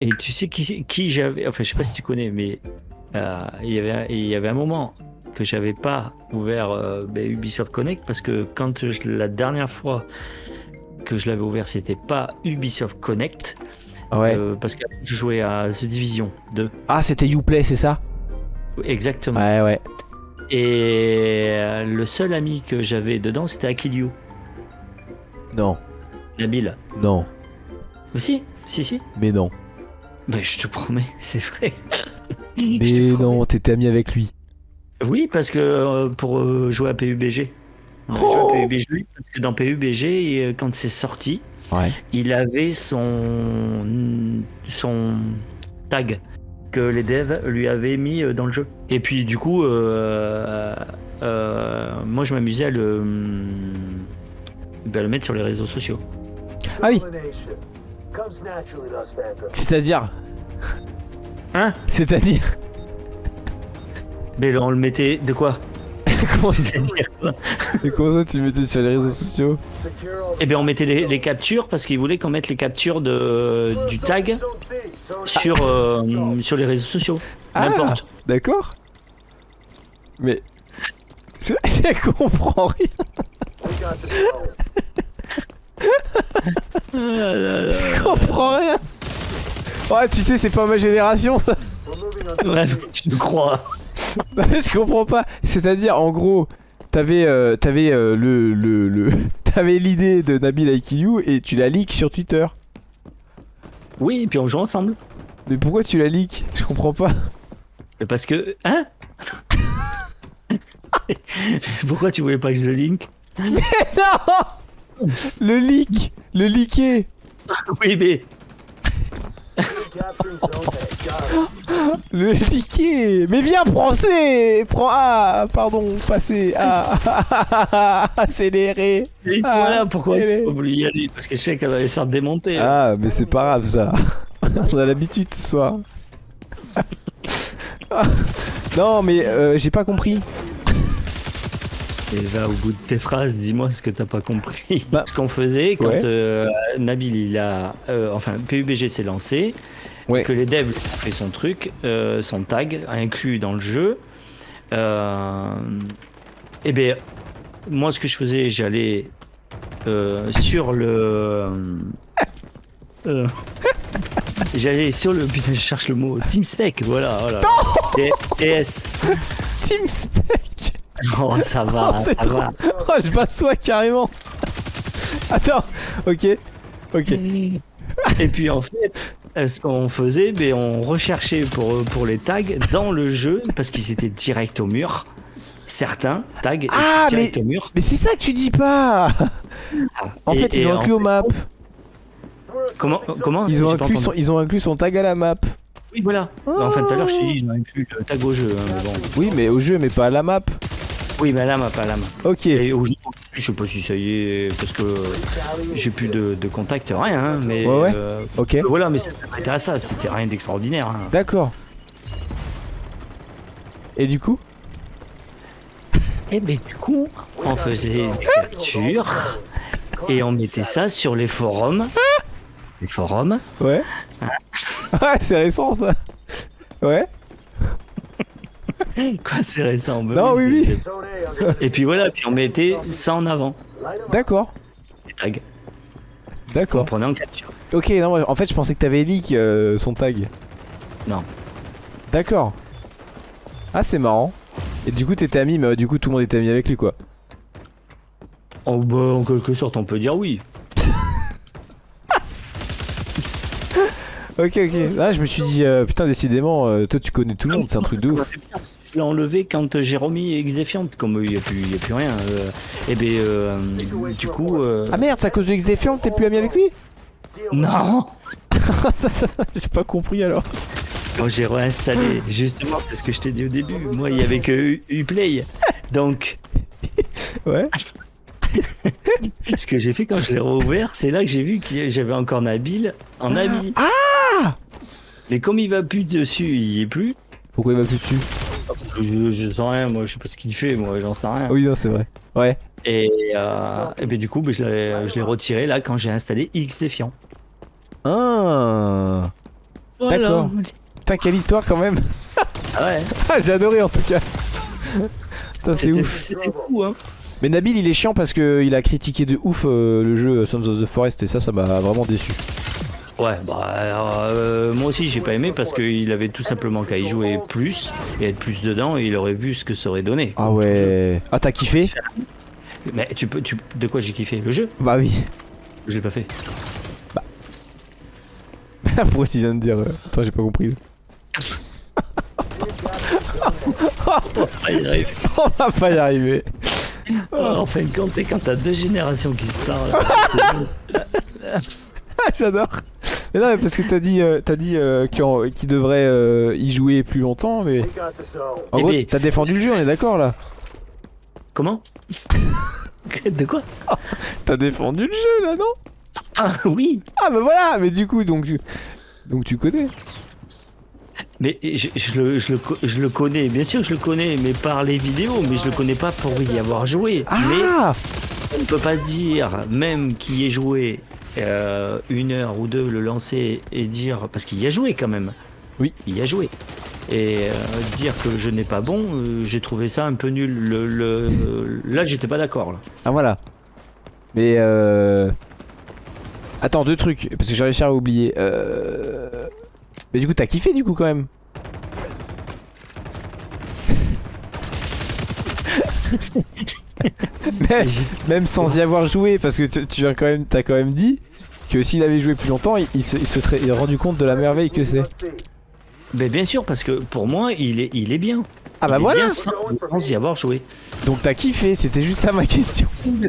Et tu sais qui, qui j'avais. Enfin, je sais pas si tu connais, mais euh, il, y avait, il y avait un moment que j'avais pas ouvert euh, ben, Ubisoft Connect parce que quand je- la dernière fois que je l'avais ouvert, c'était pas Ubisoft Connect. Ouais. euh, parce que je jouais à The Division 2. Ah, c'était Uplay, c'est ça? Exactement. Ouais, ouais. Et le seul ami que j'avais dedans, c'était Akilio, Non, Nabil. non, Mais si, si, si. mais non. Ben, je te promets, c'est vrai. Mais non, t'étais ami avec lui. Oui, parce que euh, pour euh, jouer à PUBG. On a joué Oh. à PUBG parce que dans PUBG, euh, quand c'est sorti, Ouais. il avait son son tag que les devs lui avaient mis dans le jeu. Et puis du coup, euh, euh, moi je m'amusais à le, ben, à le mettre sur les réseaux sociaux. Ah oui, c'est-à-dire Hein C'est-à-dire Mais on le mettait de quoi comment, quoi comment ça tu mettais sur les réseaux sociaux Eh bien on mettait les, les captures parce qu'il voulait qu'on mette les captures de, du tag sur, euh, sur les réseaux sociaux. Ah. N'importe. D'accord Mais... Je, je comprends rien. Je comprends rien. Ouais, tu sais, c'est pas ma génération, ça. Ouais, je crois. Mais je comprends pas. C'est-à-dire, en gros, t'avais euh, t'avais euh, le le le t'avais l'idée de Nabil Aikiliou et tu la leak sur Twitter. Oui, et puis on joue ensemble. Mais pourquoi tu la leak Je comprends pas. Mais Parce que. Hein? Pourquoi tu voulais pas que je le link non Le leak Le leaké Oui, mais. Le leaké Mais viens, prends C Prends A Pardon, passer A Accéléré mais Ah, voilà pourquoi tu pas voulu y aller. Parce que je sais qu'elle allait se faire démonter. Ah, mais c'est pas grave ça. On a l'habitude ce soir. Ah. non, mais euh, j'ai pas compris. Et va au bout de tes phrases, dis-moi ce que t'as pas compris. Bah, ce qu'on faisait quand ouais. euh, Nabil, il a. euh, enfin, PUBG s'est lancé. Ouais. Que les devs fait son truc, euh, son tag inclus dans le jeu. Euh, et bien, moi, ce que je faisais, j'allais euh, sur le. euh, J'allais sur le. Putain, je cherche le mot. Team Spec, voilà. voilà. T- TS. Team Spec Oh, ça va, Oh, c'est ça trop- va. Oh, je m'assois carrément Attends, ok. Ok. Et puis en fait, ce qu'on faisait, ben, on recherchait pour, pour les tags dans le jeu parce qu'ils étaient direct au mur. Certains tags étaient Ah, direct mais- au mur. Mais c'est ça que tu dis pas En Et- fait, ils ont en inclus au map. Comment, comment Ils ont, inclus son, ils ont inclus son tag à la map. Oui, voilà. Enfin, tout à l'heure, je t'ai dit, ils ont inclus le tag au jeu. hein, bon. Oui, mais au jeu, mais pas à la map. Oui, mais là, ma pas la main. Ok. Et au je sais pas si ça y est, parce que j'ai plus de, de contact, rien. hein, mais Ouais, ouais. euh, Ok. voilà, mais ça s'arrêtait à ça. C'était rien d'extraordinaire. hein. D'accord. Et du coup? Et ben du coup, on faisait des captures et on mettait ça sur les forums. Les forums. Ouais. Ouais, c'est récent ça. Ouais. Quoi, c'est récent. bah Non, oui, c'est- Et puis voilà, puis on mettait ça en avant, D'accord. les tags. On D'accord. prenait en capture. Ok, non, en fait, je pensais que t'avais leak euh, son tag. Non. D'accord. Ah, c'est marrant. Et du coup, t'étais ami, mais euh, du coup, tout le monde était ami avec lui, quoi. Oh, bah, en quelque sorte, on peut dire oui. Ok, ok. Là, je me suis dit, euh, putain, décidément, euh, toi, tu connais tout le monde, c'est un truc de ouf. Je l'ai enlevé quand j'ai remis Xdefiant, comme il n'y a, a plus rien. euh, et ben, euh, du coup. euh, Ah merde, c'est à cause de Xdefiant que t'es plus ami avec lui? Non J'ai pas compris alors. Moi j'ai réinstallé, justement, c'est ce que je t'ai dit au début. Moi, il y avait que Uplay. Donc, Ouais. ce que j'ai fait quand je l'ai rouvert, c'est là que j'ai vu que j'avais encore Nabil en ami. Ah Mais comme il va plus dessus, il y est plus. Pourquoi il va plus dessus? Je, je sais rien, moi, je sais pas ce qu'il fait, moi, j'en sais rien. Oui, non, c'est vrai. Ouais. Et, euh, et ben, du coup, ben, je l'ai retiré là quand j'ai installé X Défiant. Ah Voilà. D'accord. Putain, quelle histoire quand même. Ah ouais. Ah, j'ai adoré en tout cas. Putain, c'est C'était- ouf. C'était fou, hein. Mais Nabil, il est chiant parce que il a critiqué de ouf euh, le jeu Sons of the Forest et ça, ça m'a vraiment déçu. Ouais, bah alors, euh, moi aussi j'ai pas aimé parce qu'il avait tout simplement qu'à y jouer plus et être plus dedans et il aurait vu ce que ça aurait donné. Ah ouais. Ah, t'as kiffé? Mais tu peux, tu, de quoi j'ai kiffé? Le jeu? Bah oui. Je l'ai pas fait. Pourquoi tu viens de dire euh, Attends, j'ai pas compris. Ah, il arrive. On va pas y arriver. Oh, en fin de compte, quand t'as deux générations qui se parlent. Ah, J'adore. Mais non, mais parce que t'as dit, euh, t'as dit euh, qu'en- qu'il devrait euh, y jouer plus longtemps, mais en Eh gros, t'as défendu le jeu, on est d'accord là. Comment? De quoi? T'as défendu le jeu là, non? Ah oui Ah bah voilà, mais du coup, donc tu, donc tu connais. Mais je, je le, je, le, je le connais, bien sûr je le connais, mais par les vidéos, mais je le connais pas pour y avoir joué. Mais Ah on ne peut pas dire, même qui y ait joué euh, une heure ou deux, le lancer et dire, parce qu'il y a joué quand même. Oui. Il y a joué. Et euh, dire que je n'ai pas bon, euh, j'ai trouvé ça un peu nul. Le, le- là, j'étais pas d'accord. là. Ah voilà. Mais euh... Attends, deux trucs, parce que j'ai réussi à oublier. Euh... Mais du coup, t'as kiffé du coup quand même même, même sans y avoir joué, parce que tu tu as quand même, t'as quand même dit que s'il avait joué plus longtemps, il, il se, il se serait rendu compte de la merveille que c'est. Mais bien sûr, parce que pour moi, il est, il est bien. Ah bah Il voilà bien sans, sans y avoir joué. Donc t'as kiffé, c'était juste ça ma question.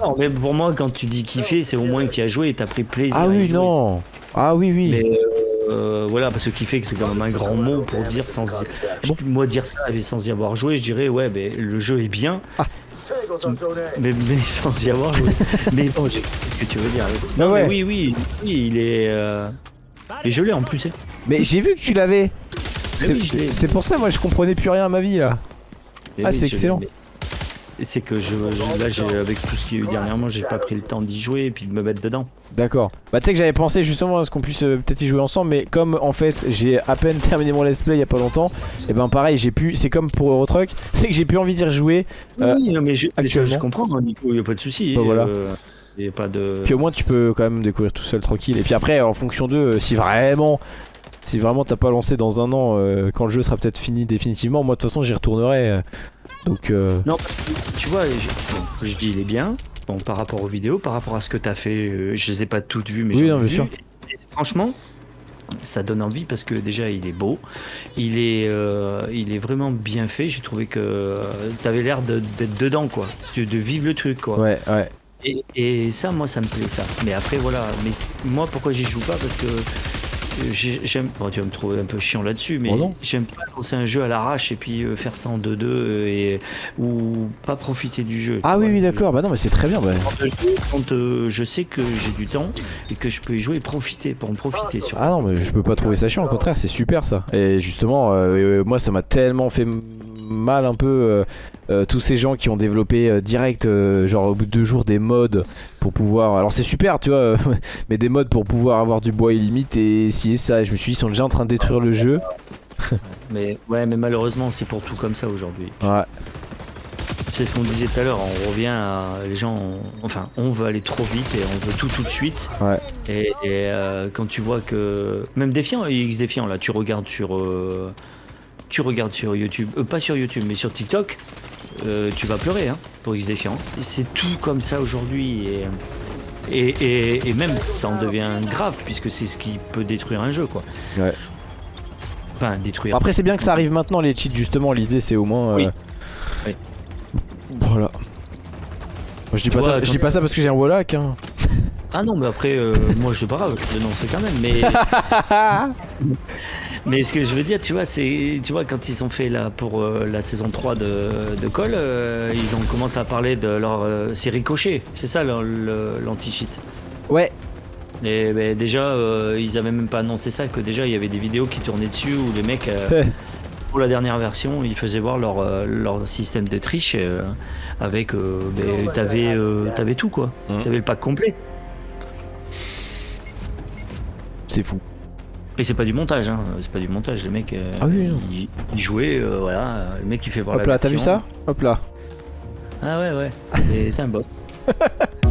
Non, mais pour moi, quand tu dis kiffer, c'est au moins que tu as joué et tu as pris plaisir. Ah à y oui, jouer. non Ah oui, oui. Mais euh, voilà, parce que kiffer, c'est quand même un grand mot pour dire sans. Bon. Moi, dire ça sans y avoir joué, je dirais, ouais, mais le jeu est bien, mais, mais sans y avoir joué. mais bon, j'ai ce que tu veux dire. Non, mais ouais. oui, oui, oui, il est. euh, Et je l'ai en plus. hein. Mais j'ai vu que tu l'avais. Mais C'est oui, pour ça, moi je comprenais plus rien à ma vie là. Mais Ah, oui, c'est excellent. C'est que je, là, j'ai, avec tout ce qu'il y a eu dernièrement, j'ai pas pris le temps d'y jouer et puis de me mettre dedans. D'accord. Bah tu sais que j'avais pensé justement à ce qu'on puisse euh, peut-être y jouer ensemble, mais comme en fait j'ai à peine terminé mon let's play il y a pas longtemps, et ben pareil j'ai pu, c'est comme pour Eurotruck, c'est que j'ai plus envie d'y rejouer. Euh, oui, non, mais je, actuellement. je comprends, hein, Nico, il n'y a pas de souci. Bah, voilà. N'y a pas de. Puis au moins tu peux quand même découvrir tout seul tranquille. Et puis après en fonction d'eux, euh, si vraiment, si vraiment t'as pas lancé dans un an, euh, quand le jeu sera peut-être fini définitivement, moi de toute façon j'y retournerai. euh, donc euh, Non, parce que tu vois, je, dis il est bien. Bon, par rapport aux vidéos, par rapport à ce que tu as fait, euh, je les ai pas toutes vues, mais Oui, non, bien vu. Et franchement, ça donne envie parce que déjà il est beau, il est, euh, il est vraiment bien fait. J'ai trouvé que tu avais l'air de- d'être dedans, quoi, de, de vivre le truc, quoi. ouais, ouais. Et, et ça, moi, ça me plaît, ça. Mais après, voilà. Mais moi, pourquoi j'y joue pas? Parce que euh, j'aime. Bon, tu vas me trouver un peu chiant là-dessus, mais Oh j'aime pas c'est un jeu à l'arrache et puis euh, faire ça en 2-2 euh, et ou pas profiter du jeu. Ah oui, vois. oui, d'accord. Bah non, mais c'est très bien. Bah. Quand, je, quand, euh, je sais que j'ai du temps et que je peux y jouer et profiter, pour en profiter sur. Ah non, mais je peux pas trouver ça chiant, au contraire, c'est super ça. Et justement, euh, moi ça m'a tellement fait mal un peu euh, euh, tous ces gens qui ont développé euh, direct, genre au bout de deux jours, des mods pour pouvoir. Alors c'est super, tu vois, mais des mods pour pouvoir avoir du bois illimité et si et ça. Et je me suis dit, ils sont déjà en train de détruire le jeu. Mais ouais, mais malheureusement, c'est pour tout comme ça aujourd'hui. Ouais, C'est ce qu'on disait tout à l'heure, on revient à les gens, on- enfin, on veut aller trop vite et on veut tout tout de suite. ouais. Et, et, euh, quand tu vois que même défiant, X défiant là, tu regardes sur, euh, tu regardes sur YouTube, euh, pas sur YouTube, mais sur TikTok, euh, tu vas pleurer hein, pour X défiant. C'est tout comme ça aujourd'hui et, et, et, et même ça en devient grave puisque c'est ce qui peut détruire un jeu quoi. Ouais. Enfin détruire. Après, c'est bien que ça arrive maintenant, les cheats, justement. L'idée, c'est au moins. euh, Oui. Oui. Voilà. Moi, je dis, pas ça, je dis pas ça parce que j'ai un Wallach. Hein. Ah non mais après euh, moi je sais pas grave, je dénoncerai quand même mais. Mais ce que je veux dire, tu vois, c'est, tu vois, quand ils ont fait là pour euh, la saison 3 de, de Call, euh, ils ont commencé à parler de leur, euh, c'est Ricochet, c'est ça l'anti-cheat. Ouais, Et ben, déjà, euh, ils avaient même pas annoncé ça, que déjà il y avait des vidéos qui tournaient dessus où les mecs, euh, pour la dernière version, ils faisaient voir leur, leur système de triche avec, euh, ben, t'avais, euh, t'avais tout quoi, Mhm. t'avais le pack complet. c'est fou. Et c'est pas du montage, hein. c'est pas du montage, le mec euh, Ah oui, non. il, il jouait, euh, voilà, le mec il fait voir Hop la là, t'as vu ça? Hop là. Ah ouais, ouais, c'est un boss.